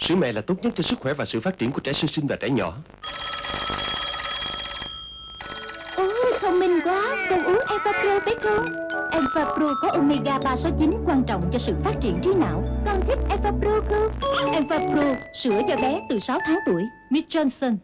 Sữa mẹ là tốt nhất cho sức khỏe và sự phát triển của trẻ sơ sinh và trẻ nhỏ. Ôi, thông minh quá. Con uống Enfapro phải không Enfapro có omega 369 quan trọng cho sự phát triển trí não. Con thích Enfapro không Enfapro, sữa cho bé từ 6 tháng tuổi. Miss Johnson.